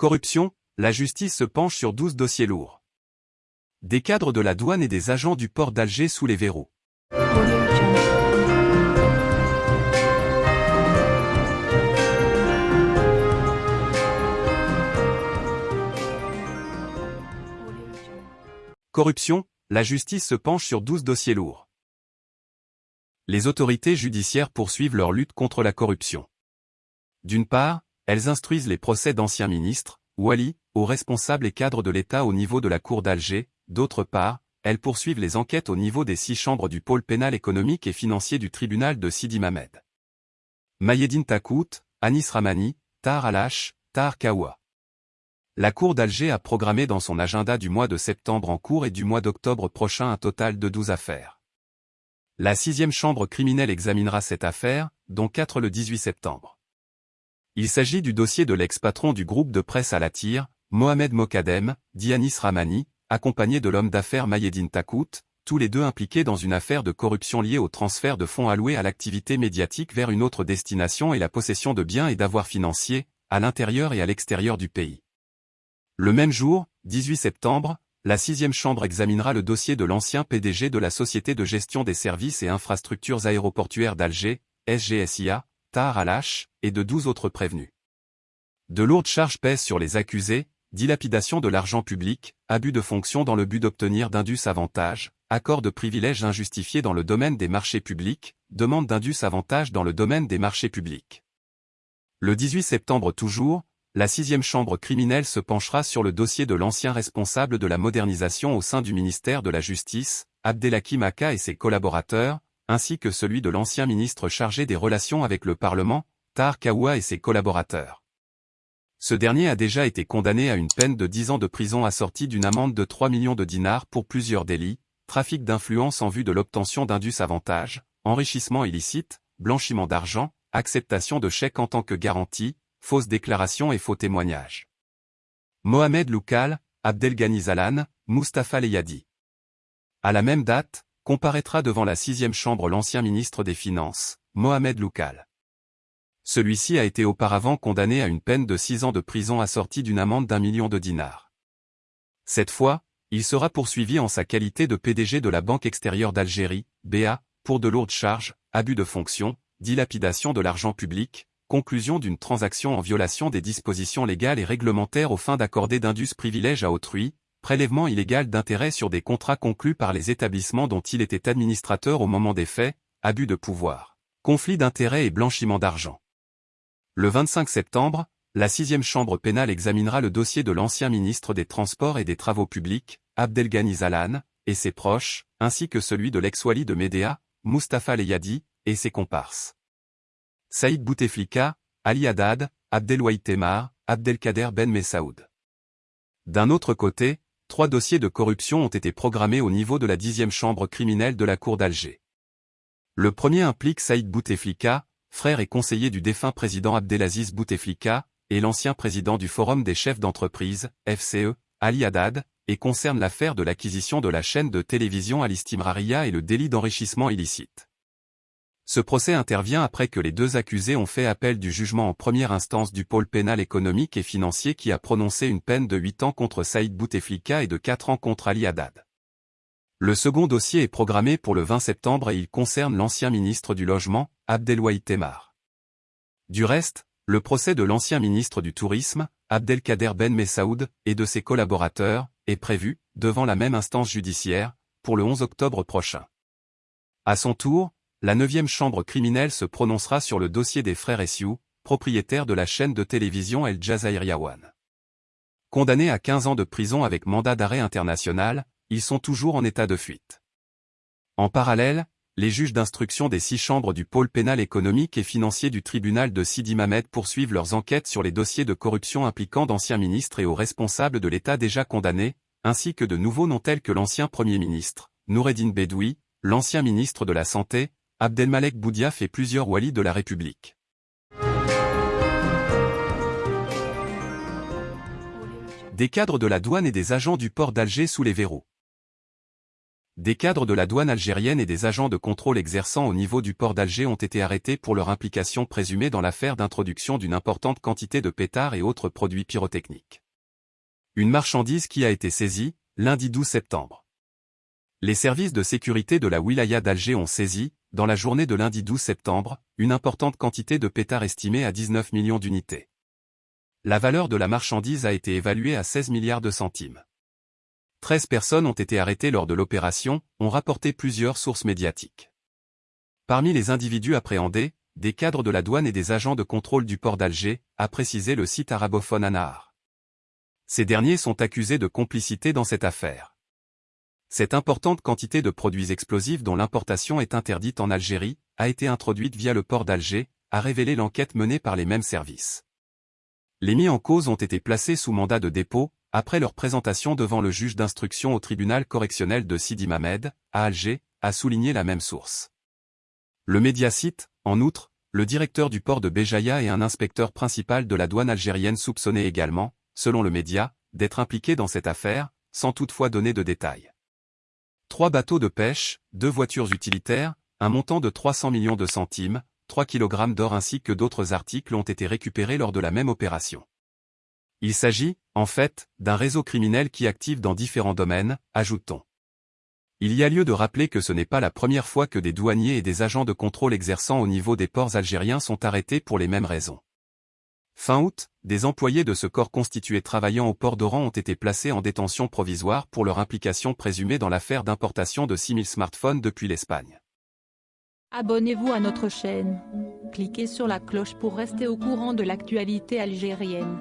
Corruption, la justice se penche sur 12 dossiers lourds. Des cadres de la douane et des agents du port d'Alger sous les verrous. Corruption, la justice se penche sur 12 dossiers lourds. Les autorités judiciaires poursuivent leur lutte contre la corruption. D'une part, elles instruisent les procès d'anciens ministres, Wali, aux responsables et cadres de l'État au niveau de la Cour d'Alger, d'autre part, elles poursuivent les enquêtes au niveau des six chambres du pôle pénal économique et financier du tribunal de Sidi Mamed. Mayedine Takout, Anis Ramani, Tar Alash, Tar Kawa. La Cour d'Alger a programmé dans son agenda du mois de septembre en cours et du mois d'octobre prochain un total de 12 affaires. La sixième chambre criminelle examinera cette affaire, dont quatre le 18 septembre. Il s'agit du dossier de l'ex-patron du groupe de presse à la tire, Mohamed Mokadem, Dianis Ramani, accompagné de l'homme d'affaires Mayedine Takout, tous les deux impliqués dans une affaire de corruption liée au transfert de fonds alloués à l'activité médiatique vers une autre destination et la possession de biens et d'avoirs financiers, à l'intérieur et à l'extérieur du pays. Le même jour, 18 septembre, la sixième chambre examinera le dossier de l'ancien PDG de la Société de gestion des services et infrastructures aéroportuaires d'Alger, SGSIA, Alash, et de 12 autres prévenus. De lourdes charges pèsent sur les accusés, dilapidation de l'argent public, abus de fonction dans le but d'obtenir d'indus avantages, accord de privilèges injustifiés dans le domaine des marchés publics, demande d'indus avantages dans le domaine des marchés publics. Le 18 septembre toujours, la sixième chambre criminelle se penchera sur le dossier de l'ancien responsable de la modernisation au sein du ministère de la Justice, Abdelhakim Aka et ses collaborateurs, ainsi que celui de l'ancien ministre chargé des relations avec le Parlement, Tar Kawa et ses collaborateurs. Ce dernier a déjà été condamné à une peine de 10 ans de prison assortie d'une amende de 3 millions de dinars pour plusieurs délits, trafic d'influence en vue de l'obtention d'indus avantages, enrichissement illicite, blanchiment d'argent, acceptation de chèques en tant que garantie, fausses déclarations et faux témoignages. Mohamed Loukal, Abdelghani Zalan, Mustafa Leyadi. À la même date, comparaîtra devant la sixième chambre l'ancien ministre des Finances, Mohamed Loukal. Celui-ci a été auparavant condamné à une peine de six ans de prison assortie d'une amende d'un million de dinars. Cette fois, il sera poursuivi en sa qualité de PDG de la Banque extérieure d'Algérie, BA, pour de lourdes charges, abus de fonction, dilapidation de l'argent public, conclusion d'une transaction en violation des dispositions légales et réglementaires aux fins d'accorder d'indus privilèges à autrui, prélèvement illégal d'intérêts sur des contrats conclus par les établissements dont il était administrateur au moment des faits, abus de pouvoir, conflit d'intérêts et blanchiment d'argent. Le 25 septembre, la sixième chambre pénale examinera le dossier de l'ancien ministre des Transports et des Travaux publics, Abdelghani Zalan, et ses proches, ainsi que celui de l'ex-wali de Médéa, Mustafa Leyadi, et ses comparses. Saïd Bouteflika, Ali Haddad, Abdelwahid Temar, Abdelkader Ben Messaoud. D'un autre côté, trois dossiers de corruption ont été programmés au niveau de la dixième chambre criminelle de la Cour d'Alger. Le premier implique Saïd Bouteflika, frère et conseiller du défunt président Abdelaziz Bouteflika, et l'ancien président du Forum des chefs d'entreprise, FCE, Ali Haddad, et concerne l'affaire de l'acquisition de la chaîne de télévision Alistimraria et le délit d'enrichissement illicite. Ce procès intervient après que les deux accusés ont fait appel du jugement en première instance du pôle pénal économique et financier qui a prononcé une peine de 8 ans contre Saïd Bouteflika et de 4 ans contre Ali Haddad. Le second dossier est programmé pour le 20 septembre et il concerne l'ancien ministre du Logement, Abdelwahid Temar. Du reste, le procès de l'ancien ministre du Tourisme, Abdelkader Ben Messaoud, et de ses collaborateurs, est prévu, devant la même instance judiciaire, pour le 11 octobre prochain. À son tour, la neuvième chambre criminelle se prononcera sur le dossier des frères Essiou, propriétaires de la chaîne de télévision El Jazair One. Condamnés à 15 ans de prison avec mandat d'arrêt international, ils sont toujours en état de fuite. En parallèle, les juges d'instruction des six chambres du pôle pénal économique et financier du tribunal de Sidi Mamed poursuivent leurs enquêtes sur les dossiers de corruption impliquant d'anciens ministres et aux responsables de l'État déjà condamnés, ainsi que de nouveaux noms tels que l'ancien Premier ministre, Noureddin Bedoui, l'ancien ministre de la Santé, Abdelmalek Boudia fait plusieurs walis de la République. Des cadres de la douane et des agents du port d'Alger sous les verrous. Des cadres de la douane algérienne et des agents de contrôle exerçant au niveau du port d'Alger ont été arrêtés pour leur implication présumée dans l'affaire d'introduction d'une importante quantité de pétards et autres produits pyrotechniques. Une marchandise qui a été saisie, lundi 12 septembre. Les services de sécurité de la wilaya d'Alger ont saisi, dans la journée de lundi 12 septembre, une importante quantité de pétards estimée à 19 millions d'unités. La valeur de la marchandise a été évaluée à 16 milliards de centimes. 13 personnes ont été arrêtées lors de l'opération, ont rapporté plusieurs sources médiatiques. Parmi les individus appréhendés, des cadres de la douane et des agents de contrôle du port d'Alger, a précisé le site arabophone Anahar. Ces derniers sont accusés de complicité dans cette affaire. Cette importante quantité de produits explosifs dont l'importation est interdite en Algérie, a été introduite via le port d'Alger, a révélé l'enquête menée par les mêmes services. Les mis en cause ont été placés sous mandat de dépôt, après leur présentation devant le juge d'instruction au tribunal correctionnel de Sidi Mamed, à Alger, a souligné la même source. Le média cite, en outre, le directeur du port de Béjaïa et un inspecteur principal de la douane algérienne soupçonnés également, selon le média, d'être impliqués dans cette affaire, sans toutefois donner de détails. Trois bateaux de pêche, deux voitures utilitaires, un montant de 300 millions de centimes, 3 kg d'or ainsi que d'autres articles ont été récupérés lors de la même opération. Il s'agit, en fait, d'un réseau criminel qui active dans différents domaines, ajoute-t-on. Il y a lieu de rappeler que ce n'est pas la première fois que des douaniers et des agents de contrôle exerçant au niveau des ports algériens sont arrêtés pour les mêmes raisons. Fin août, des employés de ce corps constitué travaillant au port d'Oran ont été placés en détention provisoire pour leur implication présumée dans l'affaire d'importation de 6000 smartphones depuis l'Espagne. Abonnez-vous à notre chaîne. Cliquez sur la cloche pour rester au courant de l'actualité algérienne.